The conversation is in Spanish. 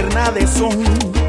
alterna de son.